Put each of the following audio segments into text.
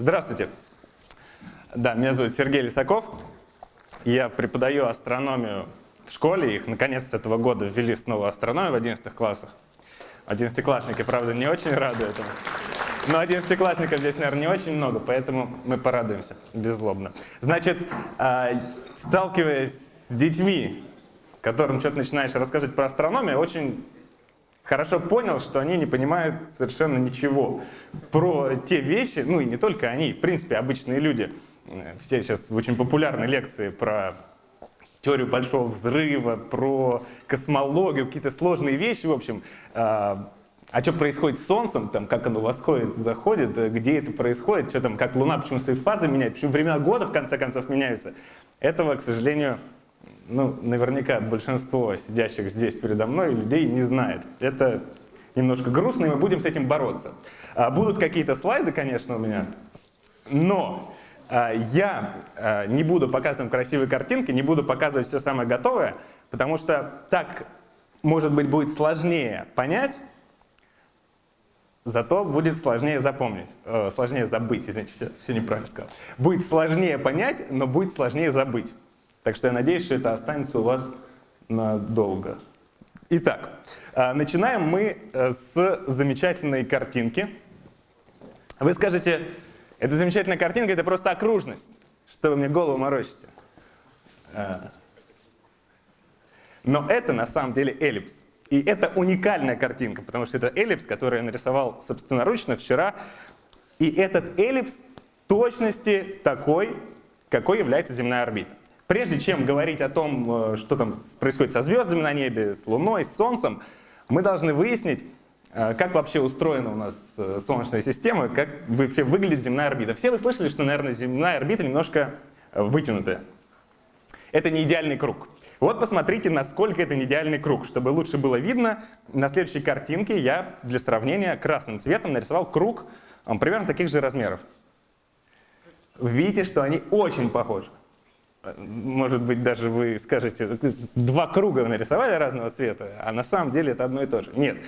Здравствуйте. Да, меня зовут Сергей Лисаков. Я преподаю астрономию в школе. Их наконец с этого года ввели снова астрономию в 11 классах. Одиннадцатиклассники, правда, не очень рады этому. Но одиннадцатиклассников здесь, наверное, не очень много, поэтому мы порадуемся беззлобно. Значит, а, сталкиваясь с детьми, которым что-то начинаешь рассказывать про астрономию, очень хорошо понял, что они не понимают совершенно ничего про те вещи, ну и не только они, в принципе, обычные люди. Все сейчас очень популярные лекции про теорию большого взрыва, про космологию, какие-то сложные вещи, в общем. А, а что происходит с Солнцем, там, как оно восходит, заходит, где это происходит, что там, как Луна, почему свои фазы меняет, почему времена года в конце концов меняются. Этого, к сожалению, ну, наверняка большинство сидящих здесь передо мной людей не знает. Это немножко грустно, и мы будем с этим бороться. А, будут какие-то слайды, конечно, у меня, но а, я а, не буду показывать красивые картинки, не буду показывать все самое готовое, потому что так, может быть, будет сложнее понять, зато будет сложнее запомнить, э, сложнее забыть, извините, все, все неправильно сказал. Будет сложнее понять, но будет сложнее забыть. Так что я надеюсь, что это останется у вас надолго. Итак, а, начинаем мы э, с замечательной картинки. Вы скажете, эта замечательная картинка — это просто окружность, что вы мне голову морочите. А. Но это на самом деле эллипс. И это уникальная картинка, потому что это эллипс, который я нарисовал собственноручно вчера. И этот эллипс точности такой, какой является земная орбита. Прежде чем говорить о том, э, что там происходит со звездами на небе, с Луной, с Солнцем, мы должны выяснить, э, как вообще устроена у нас э, Солнечная система, как вообще выглядит земная орбита. Все вы слышали, что, наверное, земная орбита немножко вытянутая. Это не идеальный круг. Вот посмотрите, насколько это не идеальный круг. Чтобы лучше было видно, на следующей картинке я для сравнения красным цветом нарисовал круг примерно таких же размеров. Видите, что они очень похожи может быть, даже вы скажете, два круга нарисовали разного цвета, а на самом деле это одно и то же. Нет.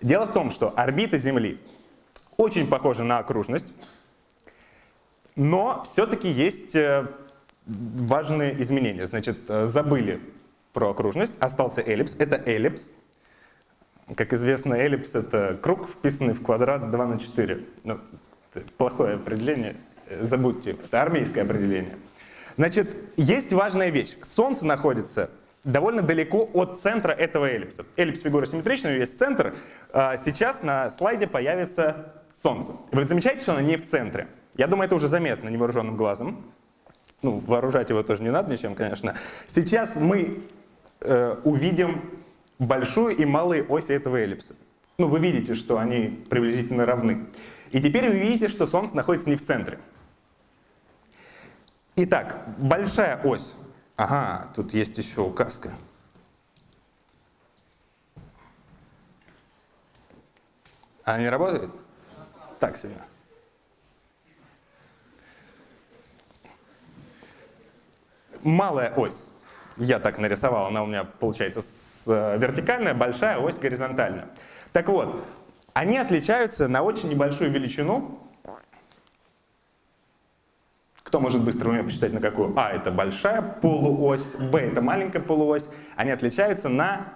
Дело в том, что орбита Земли очень похожа на окружность, но все-таки есть э, важные изменения. Значит, э, забыли про окружность, остался эллипс. Это эллипс. Как известно, эллипс — это круг, вписанный в квадрат 2 на 4. Ну, плохое определение, э, забудьте, это армейское определение. Значит, есть важная вещь. Солнце находится довольно далеко от центра этого эллипса. Эллипс фигура симметричная, есть центр. А, сейчас на слайде появится Солнце. Вы замечаете, что оно не в центре? Я думаю, это уже заметно невооруженным глазом. Ну, вооружать его тоже не надо ничем, конечно. Сейчас мы э, увидим большую и малые оси этого эллипса. Ну, вы видите, что они приблизительно равны. И теперь вы видите, что Солнце находится не в центре. Итак, большая ось. Ага, тут есть еще указка. Она не работает? Так себе. Малая ось. Я так нарисовал, она у меня получается э, вертикальная, большая ось горизонтальная. Так вот, они отличаются на очень небольшую величину, кто может быстро у меня посчитать, на какую? А, это большая полуось, Б, это маленькая полуось. Они отличаются на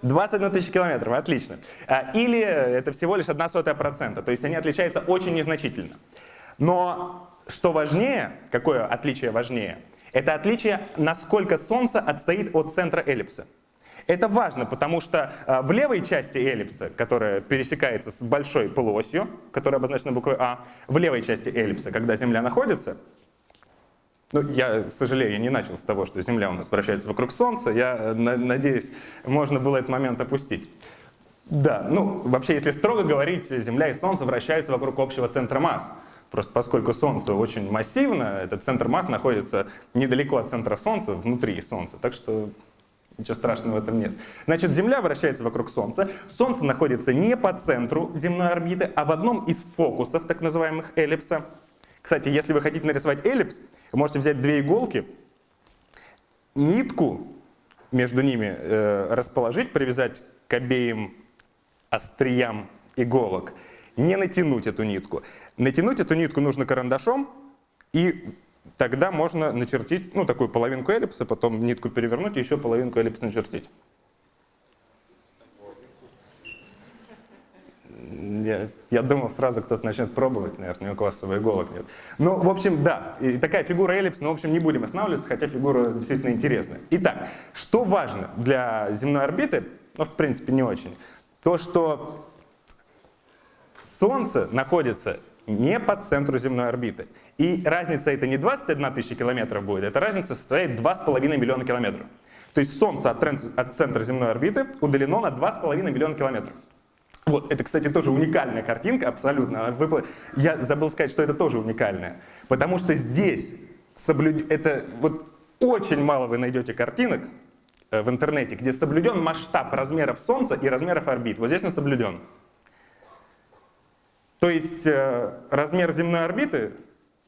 21 тысяч километров, отлично. А, или это всего лишь 1 сотая процента, то есть они отличаются очень незначительно. Но что важнее, какое отличие важнее, это отличие, насколько Солнце отстоит от центра эллипса. Это важно, потому что а, в левой части эллипса, которая пересекается с большой полуосью, которая обозначена буквой А, в левой части эллипса, когда Земля находится, ну, я сожалею, я не начал с того, что Земля у нас вращается вокруг Солнца, я э, надеюсь, можно было этот момент опустить. Да, ну, вообще, если строго говорить, Земля и Солнце вращаются вокруг общего центра масс. Просто поскольку Солнце очень массивно, этот центр масс находится недалеко от центра Солнца, внутри Солнца. Так что Ничего страшного в этом нет. Значит, Земля вращается вокруг Солнца. Солнце находится не по центру земной орбиты, а в одном из фокусов, так называемых эллипса. Кстати, если вы хотите нарисовать эллипс, вы можете взять две иголки, нитку между ними э, расположить, привязать к обеим остриям иголок не натянуть эту нитку. Натянуть эту нитку нужно карандашом, и тогда можно начертить ну, такую половинку эллипса, потом нитку перевернуть и еще половинку эллипса начертить. Я, я думал, сразу кто-то начнет пробовать, наверное, у квасового иголок нет. Ну, в общем, да, и такая фигура эллипс, но, в общем, не будем останавливаться, хотя фигура действительно интересная. Итак, что важно для земной орбиты, ну, в принципе, не очень, то, что Солнце находится не по центру земной орбиты. И разница это не 21 тысяча километров будет, эта разница составляет 2,5 миллиона километров. То есть Солнце от, от центра земной орбиты удалено на 2,5 миллиона километров. Вот, это, кстати, тоже уникальная картинка, абсолютно. Я забыл сказать, что это тоже уникальная. Потому что здесь соблюд... это вот очень мало вы найдете картинок э, в интернете, где соблюден масштаб размеров Солнца и размеров орбит. Вот здесь он соблюден. То есть э, размер земной орбиты,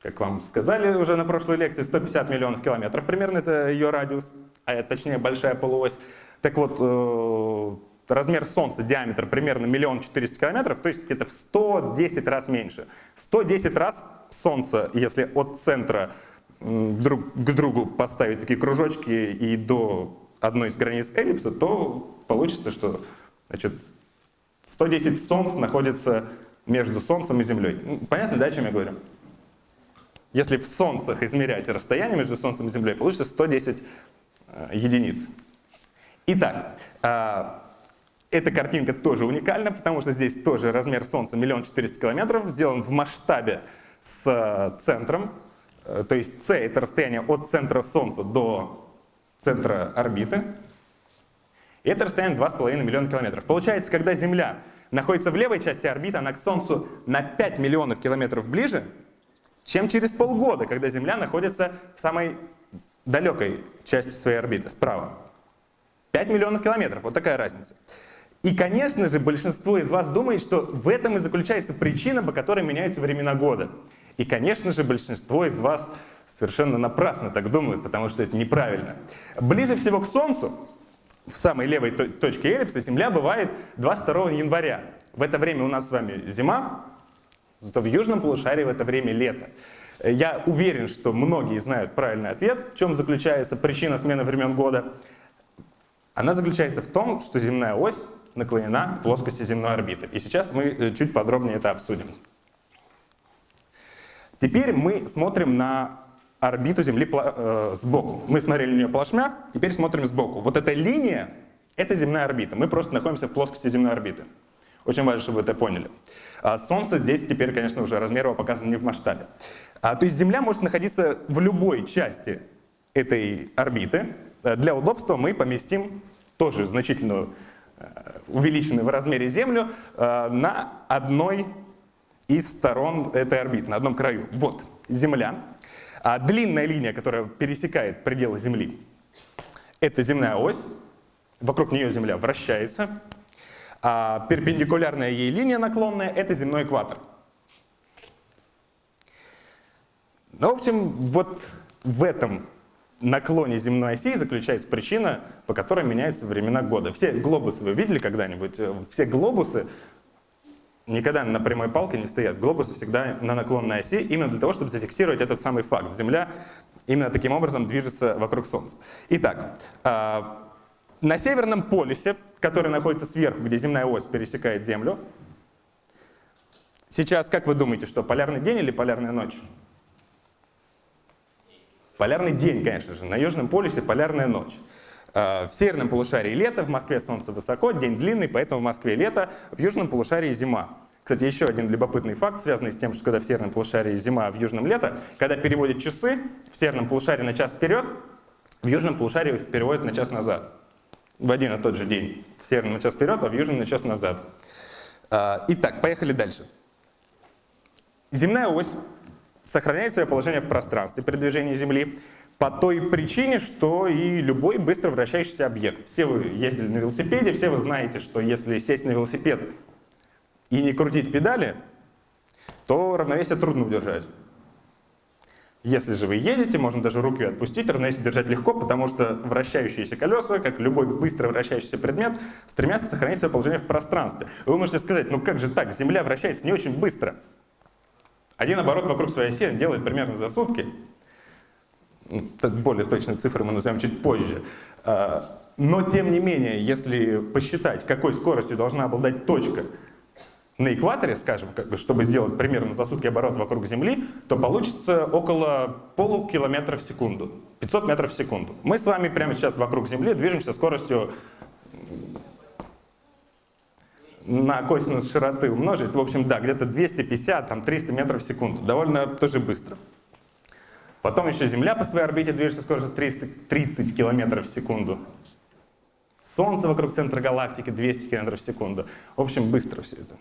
как вам сказали уже на прошлой лекции, 150 миллионов километров примерно, это ее радиус, а точнее большая полуось. Так вот, э, размер Солнца, диаметр примерно миллион четыреста километров, то есть где-то в 110 раз меньше. 110 раз Солнце, если от центра друг к другу поставить такие кружочки и до одной из границ эллипса, то получится, что значит, 110 Солнц находится между Солнцем и Землей. Ну, понятно, да, о чем я говорю? Если в Солнцах измерять расстояние между Солнцем и Землей, получится 110 э, единиц. Итак, э, эта картинка тоже уникальна, потому что здесь тоже размер Солнца миллион четыреста километров, сделан в масштабе с э, центром. Э, то есть c — это расстояние от центра Солнца до центра орбиты. И это расстояние 2,5 миллиона километров. Получается, когда Земля находится в левой части орбиты, она к Солнцу на 5 миллионов километров ближе, чем через полгода, когда Земля находится в самой далекой части своей орбиты, справа. 5 миллионов километров, вот такая разница. И, конечно же, большинство из вас думает, что в этом и заключается причина, по которой меняются времена года. И, конечно же, большинство из вас совершенно напрасно так думают, потому что это неправильно. Ближе всего к Солнцу в самой левой точке эллипса Земля бывает 22 января. В это время у нас с вами зима, зато в южном полушарии в это время лето. Я уверен, что многие знают правильный ответ, в чем заключается причина смены времен года. Она заключается в том, что земная ось наклонена к плоскости земной орбиты. И сейчас мы э, чуть подробнее это обсудим. Теперь мы смотрим на орбиту Земли э, сбоку. Мы смотрели на нее плашмя, теперь смотрим сбоку. Вот эта линия — это земная орбита. Мы просто находимся в плоскости земной орбиты. Очень важно, чтобы вы это поняли. А Солнце здесь теперь, конечно, уже размер его показан не в масштабе. А, то есть Земля может находиться в любой части этой орбиты. Э, для удобства мы поместим тоже значительную э, увеличенную в размере Землю на одной из сторон этой орбиты, на одном краю. Вот Земля. А длинная линия, которая пересекает пределы Земли, это земная ось. Вокруг нее Земля вращается. А перпендикулярная ей линия наклонная — это земной экватор. Ну, в общем, вот в этом наклоне земной оси заключается причина, по которой меняются времена года. Все глобусы вы видели когда-нибудь? Все глобусы никогда на прямой палке не стоят. Глобусы всегда на наклонной оси, именно для того, чтобы зафиксировать этот самый факт. Земля именно таким образом движется вокруг Солнца. Итак, а, на Северном полюсе, который находится сверху, где земная ось пересекает Землю, сейчас, как вы думаете, что полярный день или полярная ночь? Полярный день, конечно же. На Южном полюсе полярная ночь. Э, в северном полушарии лето, в Москве солнце высоко, день длинный, поэтому в Москве лето, в южном полушарии зима. Кстати, еще один любопытный факт, связанный с тем, что когда в северном полушарии зима, а в южном лето, когда переводят часы в северном полушарии на час вперед, в южном полушарии их переводят на час назад. В один и тот же день. В северном на час вперед, а в южном на час назад. Э, итак, поехали дальше. Земная ось сохраняет свое положение в пространстве при движении Земли по той причине, что и любой быстро вращающийся объект. Все вы ездили на велосипеде, все вы знаете, что если сесть на велосипед и не крутить педали, то равновесие трудно удержать. Если же вы едете, можно даже руки отпустить, равновесие держать легко, потому что вращающиеся колеса, как любой быстро вращающийся предмет, стремятся сохранить свое положение в пространстве. Вы можете сказать, ну как же так, Земля вращается не очень быстро. Один оборот вокруг своей оси делает примерно за сутки. Более точные цифры мы назовем чуть позже. А, но тем не менее, если посчитать, какой скоростью должна обладать точка, на экваторе, скажем, чтобы сделать примерно за сутки оборот вокруг Земли, то получится около полукилометра в секунду, 500 метров в секунду. Мы с вами прямо сейчас вокруг Земли движемся скоростью на косинус широты умножить, в общем, да, где-то 250, там 300 метров в секунду, довольно тоже быстро. Потом еще Земля по своей орбите движется скоростью 330 километров в секунду. Солнце вокруг центра галактики 200 километров в секунду. В общем, быстро все это.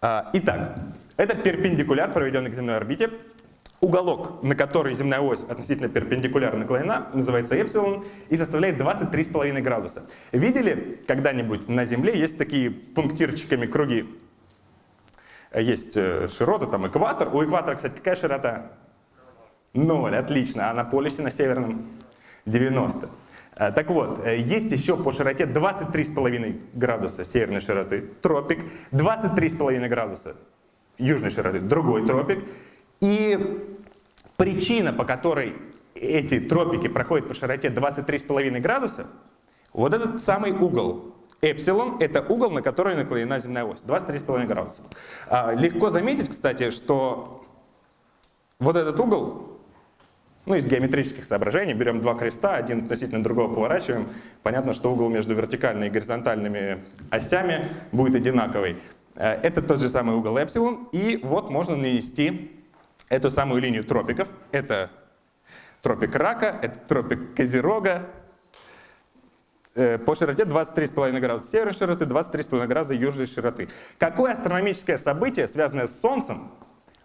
А, итак, это перпендикуляр, проведенный к земной орбите. Уголок, на который земная ось относительно перпендикулярно наклонена, называется эпсилон и составляет 23,5 градуса. Видели когда-нибудь на Земле есть такие пунктирчиками круги? Есть э, широта, там экватор. У экватора, кстати, какая широта? Ноль, отлично. А на полюсе на северном 90. Э, так вот, э, есть еще по широте 23,5 градуса северной широты, тропик, 23,5 градуса южной широты, другой тропик. И причина, по которой эти тропики проходят по широте 23,5 градуса, вот этот самый угол. Эпсилон — это угол, на который наклонена земная ось, 23,5 градуса. А, легко заметить, кстати, что вот этот угол ну, из геометрических соображений берем два креста, один относительно другого поворачиваем. Понятно, что угол между вертикальными и горизонтальными осями будет одинаковый. Э, это тот же самый угол эпсилон. И вот можно нанести эту самую линию тропиков. Это тропик рака, это тропик козерога. Э, по широте 23,5 градуса северной широты, 23,5 градуса южной широты. Какое астрономическое событие, связанное с Солнцем,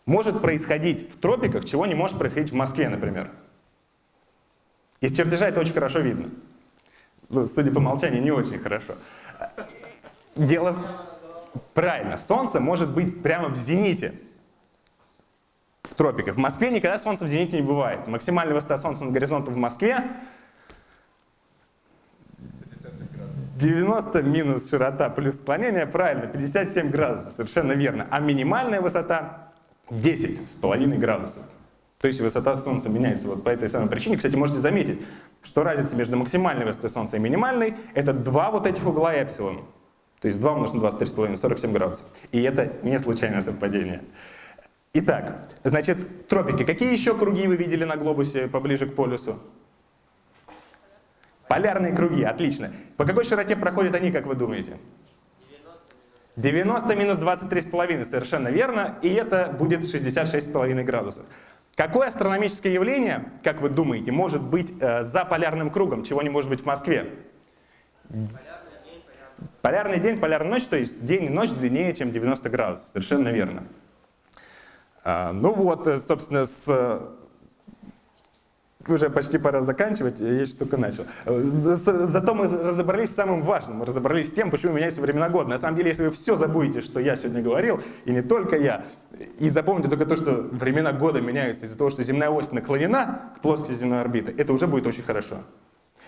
может происходить в тропиках, чего не может происходить в Москве, например. Из чертежа это очень хорошо видно. Ну, судя по умолчанию, не очень хорошо. Дело в... Правильно, Солнце может быть прямо в зените в тропиках. В Москве никогда Солнце в зените не бывает. Максимальная высота Солнца над горизонтом в Москве 90 минус широта плюс склонение, правильно, 57 градусов, совершенно верно. А минимальная высота 10 с половиной градусов. То есть высота Солнца меняется вот по этой самой причине. Кстати, можете заметить, что разница между максимальной высотой Солнца и минимальной — это два вот этих угла эпсилон. То есть 2 умножить на 23,5, 47 градусов. И это не случайное совпадение. Итак, значит, тропики. Какие еще круги вы видели на глобусе поближе к полюсу? Полярные круги, отлично. По какой широте проходят они, как вы думаете? 90 минус 23,5, совершенно верно, и это будет 66,5 градусов. Какое астрономическое явление, как вы думаете, может быть э, за полярным кругом, чего не может быть в Москве? Полярный день, полярная ночь, то есть день и ночь длиннее, чем 90 градусов, совершенно верно. А, ну вот, э, собственно, с уже почти пора заканчивать, я еще только начал. Зато мы разобрались с самым важным, мы разобрались с тем, почему меняются времена года. На самом деле, если вы все забудете, что я сегодня говорил, и не только я, и запомните только то, что времена года меняются из-за того, что земная ось наклонена к плоскости земной орбиты, это уже будет очень хорошо.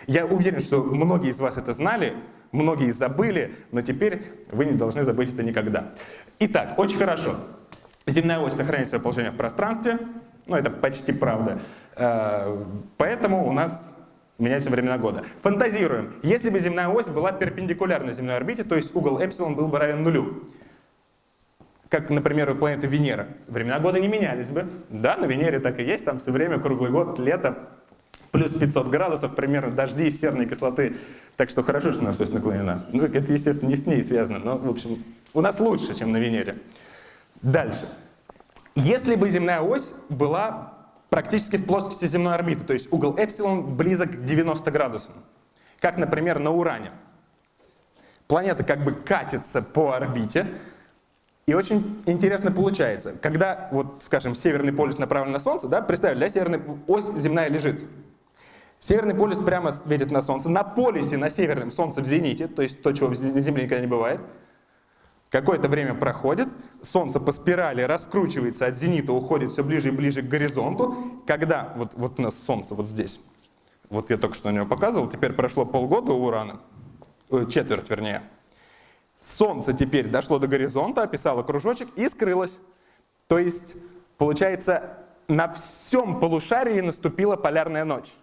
Я уверен, что многие из вас это знали, многие забыли, но теперь вы не должны забыть это никогда. Итак, очень хорошо. Земная ось сохраняет свое положение в пространстве, ну это почти правда. Э, поэтому у нас меняются времена года. Фантазируем. Если бы земная ось была перпендикулярна земной орбите, то есть угол эпсилон был бы равен нулю, как, например, у планеты Венера, времена года не менялись бы. Да, на Венере так и есть, там все время, круглый год, лето, плюс 500 градусов, примерно дожди из серной кислоты. Так что хорошо, что у нас ось наклонена. Ну, это, естественно, не с ней связано, но, в общем, у нас лучше, чем на Венере. Дальше. Если бы земная ось была практически в плоскости земной орбиты, то есть угол эпсилон близок к 90 градусам, как, например, на Уране. Планета как бы катится по орбите, и очень интересно получается, когда, вот, скажем, северный полюс направлен на Солнце, да, представили, да, северная ось земная лежит. Северный полюс прямо светит на Солнце, на полюсе, на северном Солнце в зените, то есть то, чего на Земле никогда не бывает. Какое-то время проходит, Солнце по спирали раскручивается от зенита, уходит все ближе и ближе к горизонту. Когда, вот, вот у нас Солнце вот здесь, вот я только что на него показывал, теперь прошло полгода у Урана, э, четверть вернее. Солнце теперь дошло до горизонта, описало кружочек и скрылось. То есть, получается, на всем полушарии наступила полярная ночь.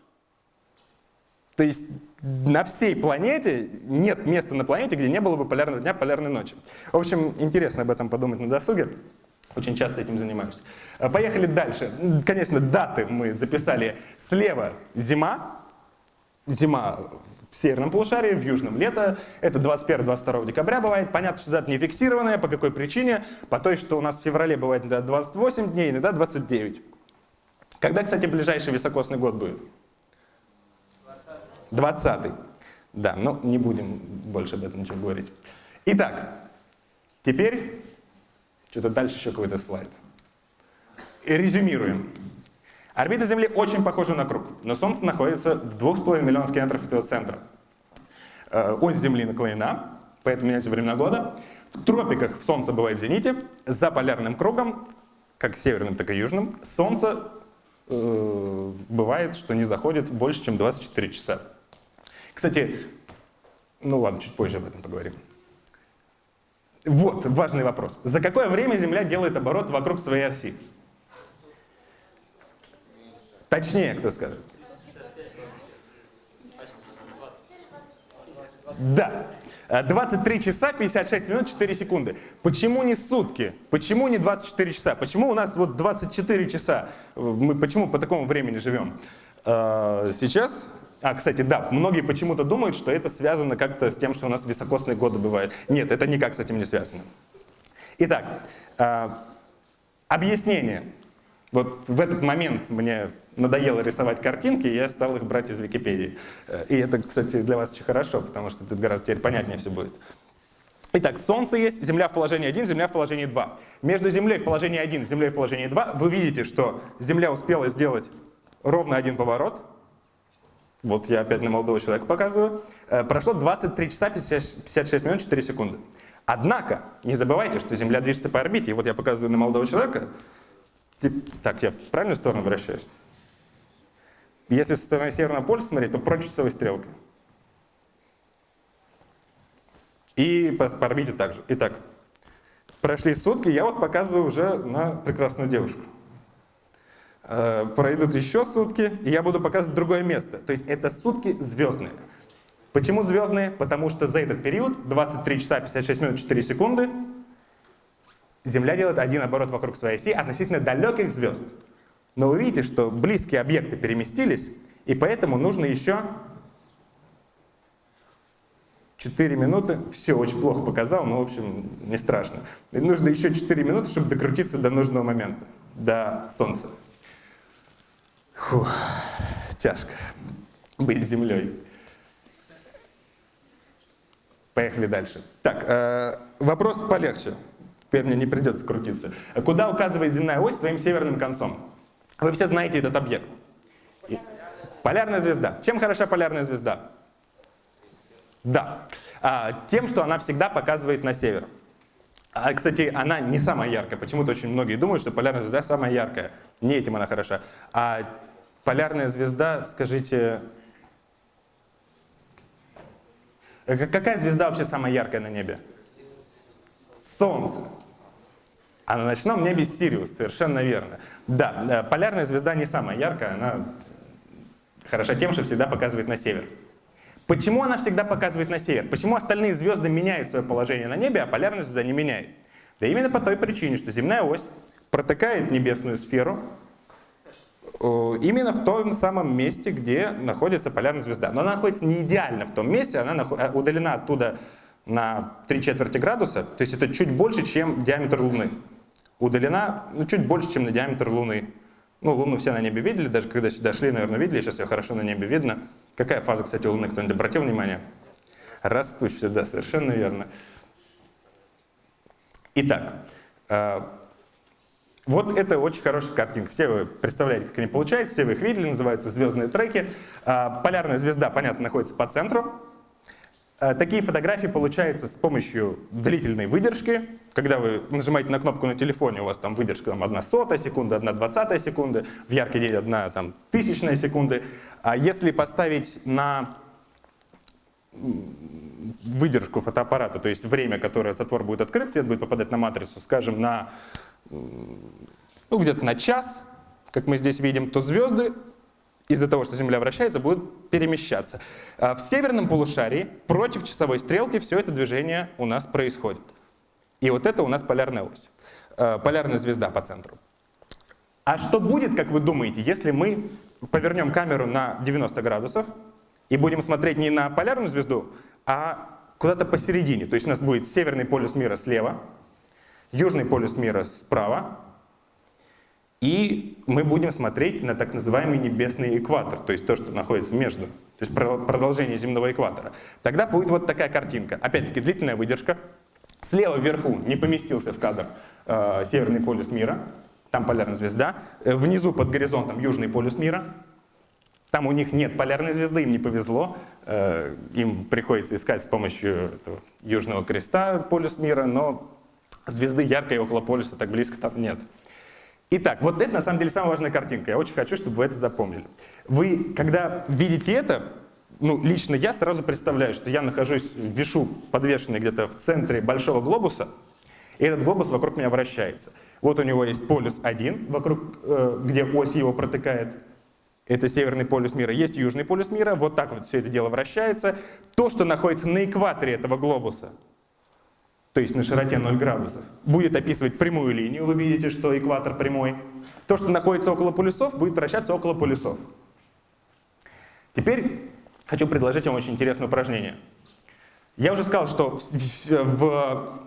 То есть на всей планете нет места на планете, где не было бы полярного дня, полярной ночи. В общем, интересно об этом подумать на досуге. Очень часто этим занимаюсь. А, поехали дальше. Конечно, даты мы записали. Слева зима. Зима в северном полушарии, в южном лето. Это 21-22 декабря бывает. Понятно, что дата не фиксированная. По какой причине? По той, что у нас в феврале бывает иногда 28 дней, иногда 29. Когда, кстати, ближайший високосный год будет? 20 Да, но не будем больше об этом ничего говорить. Итак, теперь, что-то дальше еще какой-то слайд. Резюмируем. Орбита Земли очень похожа на круг, но Солнце находится в 2,5 миллионов километров от его центра. Э, ось Земли наклонена, поэтому меняется время года. В тропиках Солнце бывает в зените, за полярным кругом, как северным, так и южным, Солнце э, бывает, что не заходит больше, чем 24 часа. Кстати, ну ладно, чуть позже об этом поговорим. Вот важный вопрос. За какое время Земля делает оборот вокруг своей оси? Точнее, кто скажет? Да. 23 часа 56 минут 4 секунды. Почему не сутки? Почему не 24 часа? Почему у нас вот 24 часа? Мы почему по такому времени живем? А, сейчас а, кстати, да, многие почему-то думают, что это связано как-то с тем, что у нас високосные годы бывают. Нет, это никак с этим не связано. Итак, э, объяснение. Вот в этот момент мне надоело рисовать картинки, и я стал их брать из Википедии. Э, и это, кстати, для вас очень хорошо, потому что тут гораздо теперь понятнее все будет. Итак, Солнце есть, Земля в положении 1, Земля в положении 2. Между Землей в положении 1 и Землей в положении 2 вы видите, что Земля успела сделать ровно один поворот, вот я опять на молодого человека показываю. Э, прошло 23 часа 56 минут 4 секунды. Однако, не забывайте, что Земля движется по орбите. И вот я показываю на молодого человека. Так, я в правильную сторону вращаюсь? Если со стороны Северного полюса смотреть, то прочь часовой стрелкой. И по, по орбите также. Итак, прошли сутки, я вот показываю уже на прекрасную девушку. Э, пройдут еще сутки, и я буду показывать другое место. То есть это сутки звездные. Почему звездные? Потому что за этот период, 23 часа 56 минут 4 секунды, Земля делает один оборот вокруг своей оси относительно далеких звезд. Но вы видите, что близкие объекты переместились, и поэтому нужно еще 4 минуты. Все, очень плохо показал, но, в общем, не страшно. И нужно еще 4 минуты, чтобы докрутиться до нужного момента, до Солнца. Фу, тяжко быть землей. Поехали дальше. Так, э, вопрос полегче. Теперь мне не придется крутиться. Куда указывает земная ось своим северным концом? Вы все знаете этот объект. Полярная звезда. Чем хороша полярная звезда? Да. А, тем, что она всегда показывает на север. А, кстати, она не самая яркая. Почему-то очень многие думают, что полярная звезда самая яркая. Не этим она хороша. А полярная звезда, скажите, какая звезда вообще самая яркая на небе? Солнце. А на ночном небе Сириус, совершенно верно. Да, э, полярная звезда не самая яркая, она хороша тем, что всегда показывает на север. Почему она всегда показывает на север? Почему остальные звезды меняют свое положение на небе, а полярная звезда не меняет? Да именно по той причине, что земная ось протыкает небесную сферу э, именно в том самом месте, где находится полярная звезда. Но она находится не идеально в том месте, она э, удалена оттуда на 3 четверти градуса, то есть это чуть больше, чем диаметр Луны. Удалена ну, чуть больше, чем на диаметр Луны. Ну, Луну все на небе видели, даже когда сюда шли, наверное, видели, сейчас ее хорошо на небе видно. Какая фаза, кстати, Луны, кто-нибудь обратил внимание? Растущая, да, совершенно верно. Итак, э, вот это очень хорошая картинка. Все вы представляете, как они получаются, все вы их видели, называются звездные треки. Э, полярная звезда, понятно, находится по центру. Э, Такие фотографии получаются с помощью длительной выдержки. Когда вы нажимаете на кнопку на телефоне, у вас там выдержка там, 1 сотая секунды, 1 двадцатая секунды, в яркий день 1 там, тысячная секунды. А если поставить на выдержку фотоаппарата, то есть время, которое затвор будет открыт, свет будет попадать на матрицу, скажем, на ну, где-то на час, как мы здесь видим, то звезды из-за того, что Земля вращается, будут перемещаться. А В северном полушарии против часовой стрелки все это движение у нас происходит. И вот это у нас полярная ось, э, полярная звезда по центру. А что будет, как вы думаете, если мы повернем камеру на 90 градусов и будем смотреть не на полярную звезду, а куда-то посередине? То есть у нас будет северный полюс мира слева, южный полюс мира справа, и мы будем смотреть на так называемый небесный экватор, то есть то, что находится между, то есть про- продолжение земного экватора. Тогда будет вот такая картинка. Опять-таки длительная выдержка. Слева вверху не поместился в кадр э, северный полюс мира, там полярная звезда. Э, Внизу под горизонтом южный полюс мира. Там у них нет полярной звезды, им не повезло. Э, Им приходится искать с помощью этого южного креста полюс мира, но звезды яркой около полюса так близко там нет. Итак, вот это на самом деле самая важная картинка. Я очень хочу, чтобы вы это запомнили. Вы, когда видите это, ну, лично я сразу представляю, что я нахожусь, вишу подвешенный где-то в центре большого глобуса, и этот глобус вокруг меня вращается. Вот у него есть полюс 1, вокруг, э, где ось его протыкает. Это северный полюс мира. Есть южный полюс мира. Вот так вот все это дело вращается. То, что находится на экваторе этого глобуса, то есть на широте 0 градусов, будет описывать прямую линию. Вы видите, что экватор прямой. То, что находится около полюсов, будет вращаться около полюсов. Теперь хочу предложить вам очень интересное упражнение. Я уже сказал, что в, в-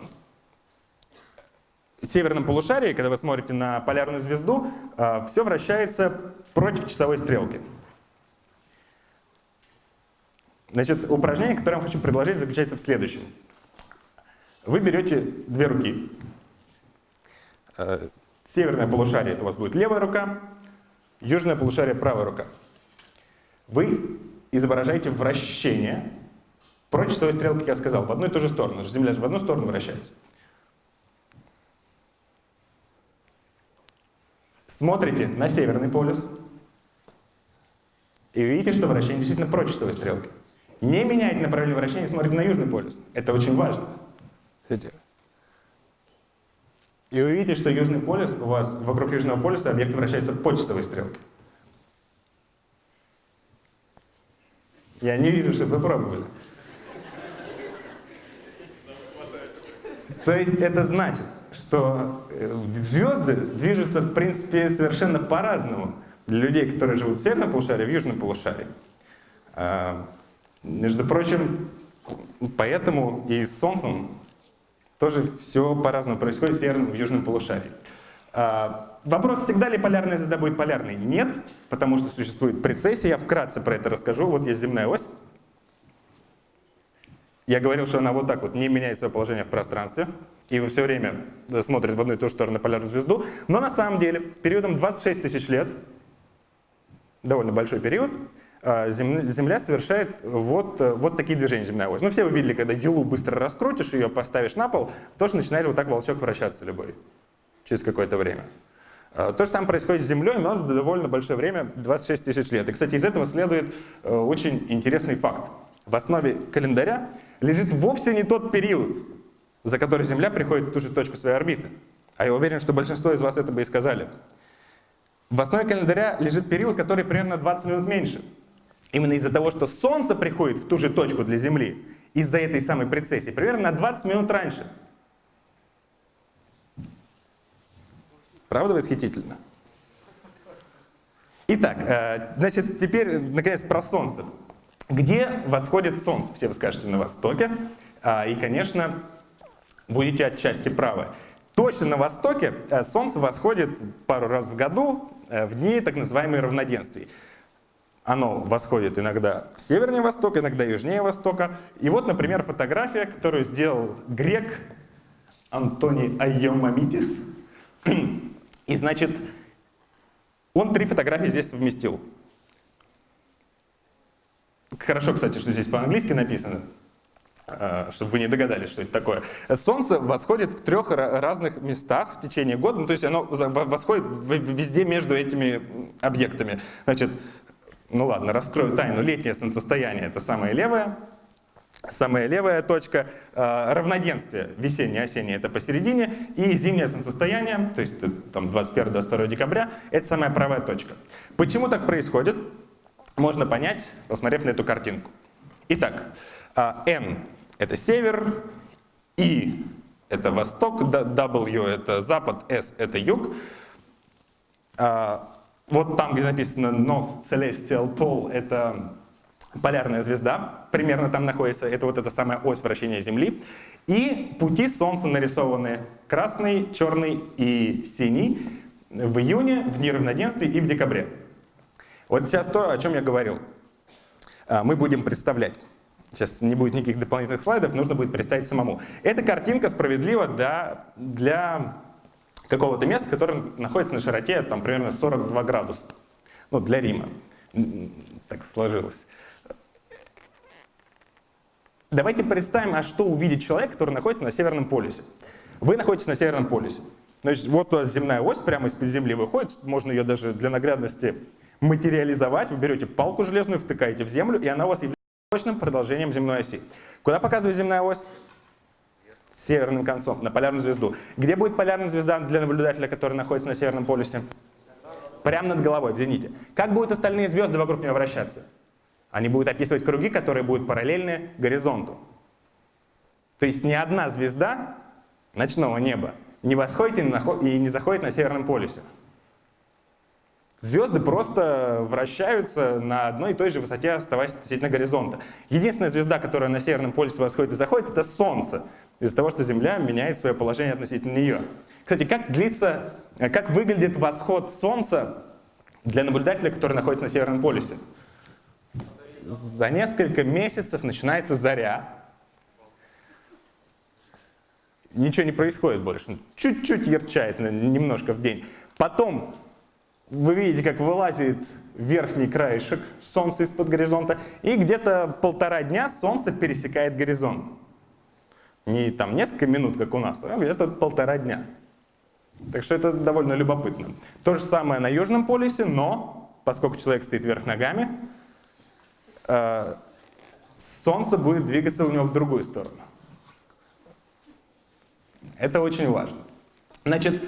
в северном полушарии, когда вы смотрите на полярную звезду, все вращается против часовой стрелки. Значит, упражнение, которое я вам хочу предложить, заключается в следующем. Вы берете две руки. Э, Северное полушарие это у вас будет левая рука, южное полушарие правая рука. Вы изображаете вращение против часовой стрелки, как я сказал, в одну и ту же сторону. Земля же в одну сторону вращается. Смотрите на северный полюс и видите, что вращение действительно против часовой стрелки. Не меняйте направление вращения, смотрите на южный полюс. Это очень важно. И вы видите, что южный полюс, у вас вокруг южного полюса объект вращается по часовой стрелке. Я не вижу, что вы пробовали. То есть это значит, что э, звезды движутся, в принципе, совершенно по-разному для людей, которые живут в северном полушарии, в южном полушарии. А, Между прочим, поэтому и с Солнцем тоже все по-разному происходит в северном в южном полушарии. А, Вопрос, всегда ли полярная звезда будет полярной? Нет, потому что существует прецессия. Я вкратце про это расскажу. Вот есть земная ось. Я говорил, что она вот так вот не меняет свое положение в пространстве, и все время смотрит в одну и ту же сторону полярную звезду. Но на самом деле с периодом 26 тысяч лет, довольно большой период, Земля совершает вот, э, вот такие движения земная ось. Ну все вы видели, когда юлу быстро раскрутишь, ее поставишь на пол, тоже начинает вот так волчок вращаться любой через какое-то время. А, То же самое происходит с Землей, но за довольно большое время, 26 тысяч лет. И, кстати, из этого следует э, очень интересный факт. В основе календаря лежит вовсе не тот период, за который Земля приходит в ту же точку своей орбиты. А я уверен, что большинство из вас это бы и сказали. В основе календаря лежит период, который примерно на 20 минут меньше. Именно из-за того, что Солнце приходит в ту же точку для Земли, из-за этой самой прецессии, примерно на 20 минут раньше. Правда восхитительно? Итак, э, значит, теперь, наконец, про Солнце. Где восходит Солнце? Все вы скажете на востоке. А, И, конечно, будете отчасти правы. Точно на востоке э, Солнце восходит пару раз в году э, в дни так называемой равноденствий. Оно восходит иногда севернее востока, иногда южнее востока. И вот, например, фотография, которую сделал грек Антоний Айомамитис. И, значит, он три фотографии здесь совместил. Хорошо, кстати, что здесь по-английски написано. э, чтобы вы не догадались, что это такое. Солнце восходит в трех разных местах в течение года, ну, то есть оно восходит везде между этими объектами. Значит, ну ладно, раскрою тайну. Летнее солнцестояние — это самое левое, Самая левая точка э, равноденствие, весеннее, осеннее, это посередине, и зимнее солнцестояние, то есть там 21-22 декабря, это самая правая точка. Почему так происходит, можно понять, посмотрев на эту картинку. Итак, э, N — это север, I — это восток, W — это запад, S — это юг. Э, вот там, где написано North Celestial Pole — это полярная звезда, примерно там находится, это вот эта самая ось вращения Земли, и пути Солнца нарисованы красный, черный и синий в июне, в неравноденствии и в декабре. Вот сейчас то, о чем я говорил. А, мы будем представлять. Сейчас не будет никаких дополнительных слайдов, нужно будет представить самому. Эта картинка справедлива для, для какого-то места, которое находится на широте там, примерно 42 градуса. Ну, для Рима. Так сложилось. Давайте представим, а что увидит человек, который находится на Северном полюсе. Вы находитесь на Северном полюсе. Значит, вот у вас земная ось прямо из-под земли выходит, можно ее даже для наглядности материализовать. Вы берете палку железную, втыкаете в землю, и она у вас является точным продолжением земной оси. Куда показывает земная ось? Северным концом, на полярную звезду. Где будет полярная звезда для наблюдателя, который находится на Северном полюсе? Прямо над головой, в зените. Как будут остальные звезды вокруг нее вращаться? Они будут описывать круги, которые будут параллельны горизонту. То есть ни одна звезда ночного неба не восходит и не заходит на Северном полюсе. Звезды просто вращаются на одной и той же высоте, оставаясь относительно горизонта. Единственная звезда, которая на Северном полюсе восходит и заходит, это Солнце, из-за того, что Земля меняет свое положение относительно нее. Кстати, как длится, как выглядит восход Солнца для наблюдателя, который находится на Северном полюсе? за несколько месяцев начинается заря. Ничего не происходит больше. Чуть-чуть ярчает немножко в день. Потом вы видите, как вылазит верхний краешек солнца из-под горизонта, и где-то полтора дня солнце пересекает горизонт. Не там несколько минут, как у нас, а где-то полтора дня. Так что это довольно любопытно. То же самое на Южном полюсе, но поскольку человек стоит вверх ногами, Э, солнце будет двигаться у него в другую сторону. Это очень важно. Значит,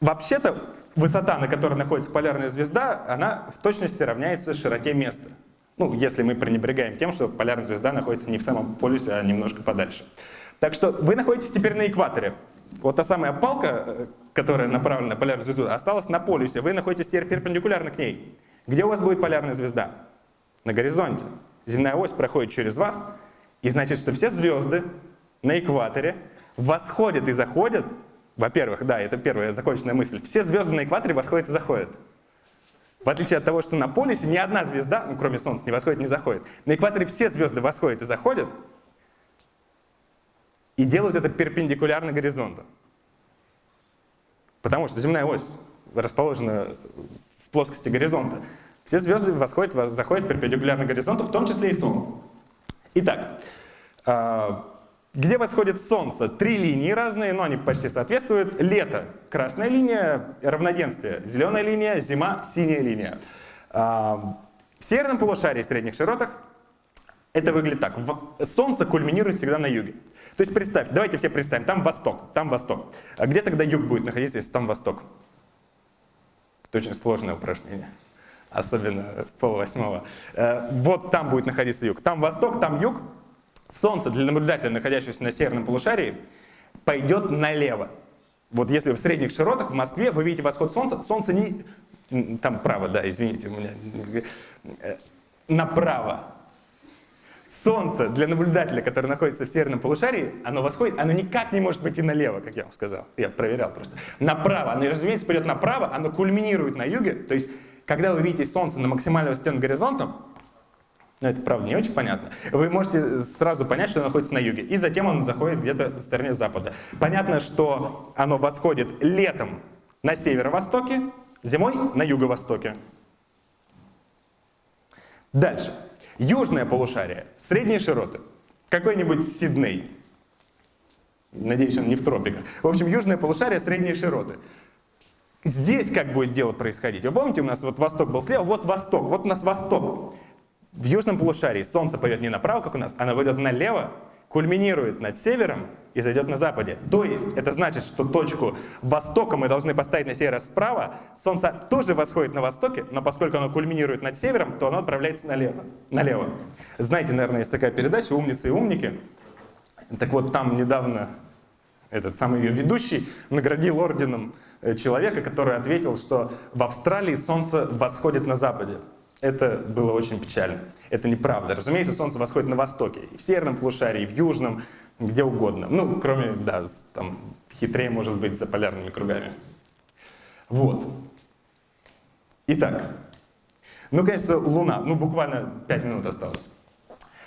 вообще-то высота, на которой находится полярная звезда, она в точности равняется широте места. Ну, если мы пренебрегаем тем, что полярная звезда находится не в самом полюсе, а немножко подальше. Так что вы находитесь теперь на экваторе. Вот та самая палка, э, которая направлена на полярную звезду, осталась на полюсе. Вы находитесь теперь перпендикулярно к ней. Где у вас будет полярная звезда? на горизонте. Земная ось проходит через вас, и значит, что все звезды на экваторе восходят и заходят. Во-первых, да, это первая законченная мысль. Все звезды на экваторе восходят и заходят. В отличие от того, что на полюсе ни одна звезда, ну, кроме Солнца, не восходит, не заходит. На экваторе все звезды восходят и заходят, и делают это перпендикулярно горизонту. Потому что земная ось расположена в плоскости горизонта. Все звезды восходят, заходят перпендикулярно горизонту, в том числе и Солнце. Итак, а, где восходит Солнце? Три линии разные, но они почти соответствуют. Лето — красная линия, равноденствие — зеленая линия, зима — синяя линия. А, в северном полушарии, средних широтах, это выглядит так. Солнце кульминирует всегда на юге. То есть представь, давайте все представим, там восток, там восток. А где тогда юг будет находиться, если там восток? Это очень сложное упражнение особенно в полвосьмого. Э, вот там будет находиться юг. Там восток, там юг. Солнце для наблюдателя, находящегося на северном полушарии, пойдет налево. Вот если в средних широтах в Москве вы видите восход солнца, солнце не... Там право, да, извините, у меня... Э, направо. Солнце для наблюдателя, который находится в северном полушарии, оно восходит, оно никак не может пойти налево, как я вам сказал. Я проверял просто. Направо. Оно, разумеется, пойдет направо, оно кульминирует на юге, то есть когда вы видите Солнце на максимальной высоте над горизонтом, ну, это правда не очень понятно, вы можете сразу понять, что оно находится на юге, и затем он заходит где-то в стороне запада. Понятно, что оно восходит летом на северо-востоке, зимой на юго-востоке. Дальше. Южное полушарие, средние широты. какой-нибудь Сидней. Надеюсь, он не в тропиках. В общем, южное полушарие, средние широты. Здесь как будет дело происходить? Вы помните, у нас вот восток был слева, вот восток, вот у нас восток. В южном полушарии солнце пойдет не направо, как у нас, оно пойдет налево, кульминирует над севером и зайдет на западе. То есть это значит, что точку востока мы должны поставить на север справа. Солнце тоже восходит на востоке, но поскольку оно кульминирует над севером, то оно отправляется налево. налево. Знаете, наверное, есть такая передача «Умницы и умники». Так вот, там недавно этот самый ее ведущий наградил орденом э, человека, который ответил, что в Австралии солнце восходит на западе. Это было очень печально. Это неправда. Разумеется, солнце восходит на востоке. И в северном полушарии, и в южном, где угодно. Ну, кроме, да, там хитрее может быть за полярными кругами. Вот. Итак. Ну, конечно, Луна. Ну, буквально 5 минут осталось.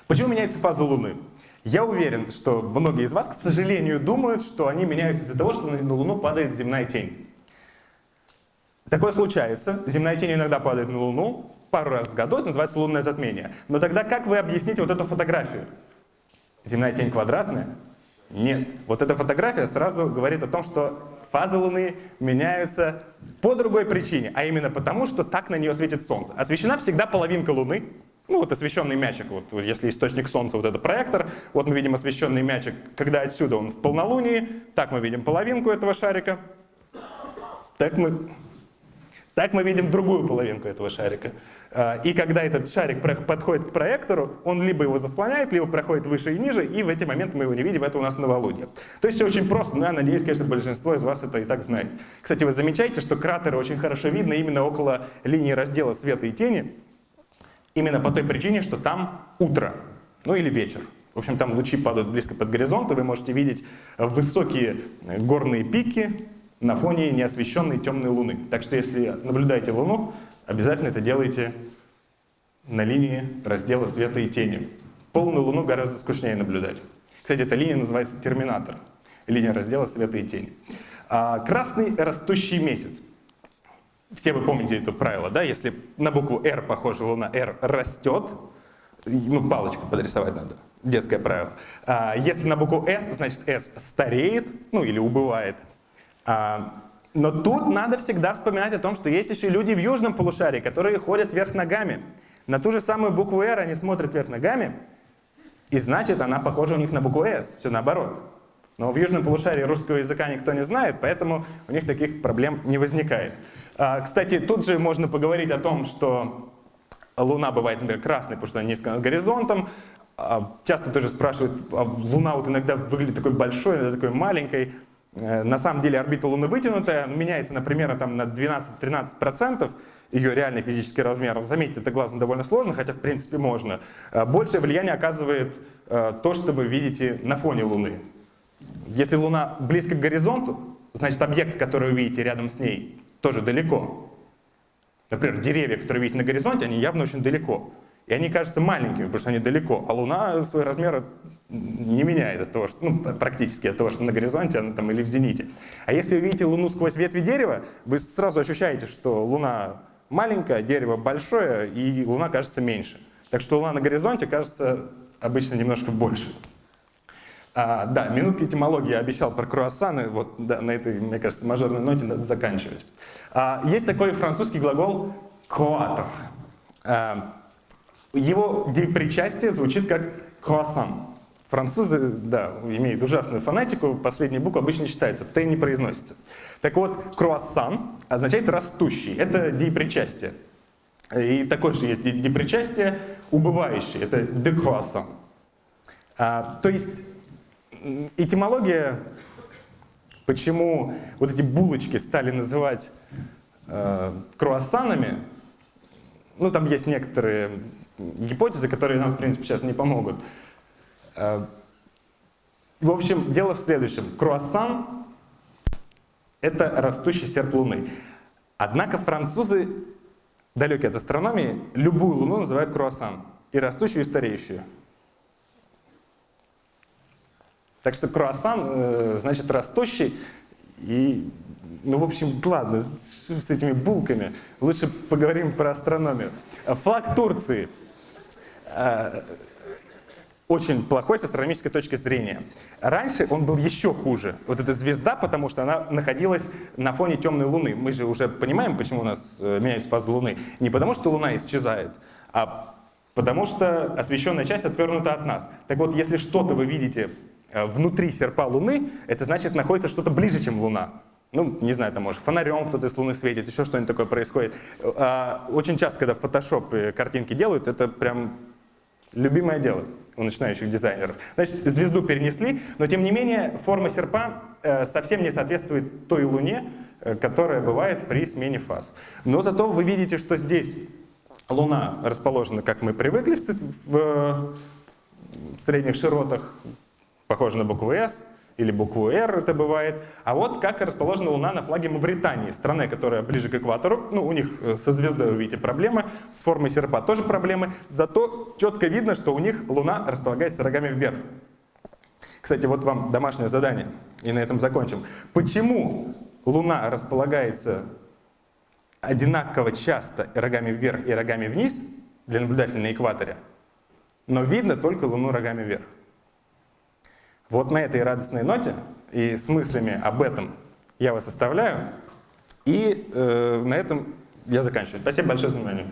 Почему меняется фаза Луны? Я уверен, что многие из вас, к сожалению, думают, что они меняются из-за того, что на Луну падает земная тень. Такое случается. Земная тень иногда падает на Луну, пару раз в году, это называется лунное затмение. Но тогда как вы объясните вот эту фотографию? Земная тень квадратная? Нет. Вот эта фотография сразу говорит о том, что фазы Луны меняются по другой причине, а именно потому, что так на нее светит Солнце. Освещена всегда половинка Луны, ну вот освещенный мячик, вот если источник Солнца, вот это проектор, вот мы видим освещенный мячик, когда отсюда он в полнолунии, так мы видим половинку этого шарика, так мы, так мы видим другую половинку этого шарика. А, и когда этот шарик подходит к проектору, он либо его заслоняет, либо проходит выше и ниже, и в эти моменты мы его не видим, это у нас новолуние. То есть все очень просто, но я надеюсь, конечно, большинство из вас это и так знает. Кстати, вы замечаете, что кратеры очень хорошо видно именно около линии раздела света и тени, Именно по той причине, что там утро, ну или вечер. В общем, там лучи падают близко под горизонт, и вы можете видеть высокие горные пики на фоне неосвещенной темной луны. Так что если наблюдаете луну, обязательно это делайте на линии раздела света и тени. Полную луну гораздо скучнее наблюдать. Кстати, эта линия называется терминатор. Линия раздела света и тени. А красный растущий месяц. Все вы помните это правило, да? Если на букву R похожа Луна, R растет, ну, палочку подрисовать надо, детское правило. А, если на букву S, значит S стареет, ну, или убывает. А, но тут надо всегда вспоминать о том, что есть еще люди в южном полушарии, которые ходят вверх ногами. На ту же самую букву R они смотрят вверх ногами, и значит, она похожа у них на букву S, все наоборот. Но в южном полушарии русского языка никто не знает, поэтому у них таких проблем не возникает. А, кстати, тут же можно поговорить о том, что Луна бывает например, красной, потому что она низко над горизонтом. А, часто тоже спрашивают, а Луна вот иногда выглядит такой большой, иногда такой маленькой. Э, на самом деле орбита Луны вытянутая, меняется, например, там, на 12-13% ее реальный физический размер. Заметьте, это глазом довольно сложно, хотя в принципе можно. Э, большее влияние оказывает э, то, что вы видите на фоне Луны. Если Луна близко к горизонту, значит объект, который вы видите рядом с ней, тоже далеко. Например, деревья, которые видите на горизонте, они явно очень далеко. И они кажутся маленькими, потому что они далеко. А Луна свой размер не меняет от того, что, ну, практически от того, что на горизонте она там или в зените. А если вы видите Луну сквозь ветви дерева, вы сразу ощущаете, что Луна маленькая, дерево большое, и Луна кажется меньше. Так что Луна на горизонте кажется обычно немножко больше. А, да, минутки этимологии я обещал про круассаны, вот да, на этой, мне кажется, мажорной ноте надо заканчивать. А, есть такой французский глагол «croître». А, его причастие звучит как «croissant». Французы, да, имеют ужасную фонетику, последняя буква обычно читается, «т» не произносится. Так вот, «круассан» означает «растущий», это депричастие. И такое же есть депричастие «убывающий», это «de croissant». А, то есть этимология, почему вот эти булочки стали называть э, круассанами, ну там есть некоторые гипотезы, которые нам в принципе сейчас не помогут. Э, в общем, дело в следующем. Круассан — это растущий серп Луны. Однако французы, далекие от астрономии, любую Луну называют круассан. И растущую, и стареющую. Так что круассан, э, значит, растущий. И, ну, в общем, ладно, с, с этими булками. Лучше поговорим про астрономию. Флаг Турции. Э, очень плохой с астрономической точки зрения. Раньше он был еще хуже. Вот эта звезда, потому что она находилась на фоне темной Луны. Мы же уже понимаем, почему у нас э, меняется фаза Луны. Не потому что Луна исчезает, а потому что освещенная часть отвернута от нас. Так вот, если что-то вы видите э, внутри серпа Луны, это значит находится что-то ближе, чем Луна. Ну, не знаю, там, может, фонарем кто-то из Луны светит, еще что-нибудь такое происходит. А, Очень часто, когда в Photoshop картинки делают, это прям любимое дело у начинающих дизайнеров. Значит, звезду перенесли, но тем не менее форма серпа э, совсем не соответствует той Луне, э, которая бывает при смене фаз. Но зато вы видите, что здесь Луна расположена, как мы привыкли в, э, средних широтах, похоже на букву S, или букву R это бывает. А вот как расположена Луна на флаге Мавритании, страны, которая ближе к экватору. Ну, у них э, со звездой, вы видите, проблемы, с формой серпа тоже проблемы. Зато четко видно, что у них Луна располагается рогами вверх. Кстати, вот вам домашнее задание, и на этом закончим. Почему Луна располагается одинаково часто рогами вверх и рогами вниз для наблюдателя на экваторе, но видно только Луну рогами вверх? Вот на этой радостной ноте и с мыслями об этом я вас оставляю. И э, на этом я заканчиваю. Спасибо большое за внимание.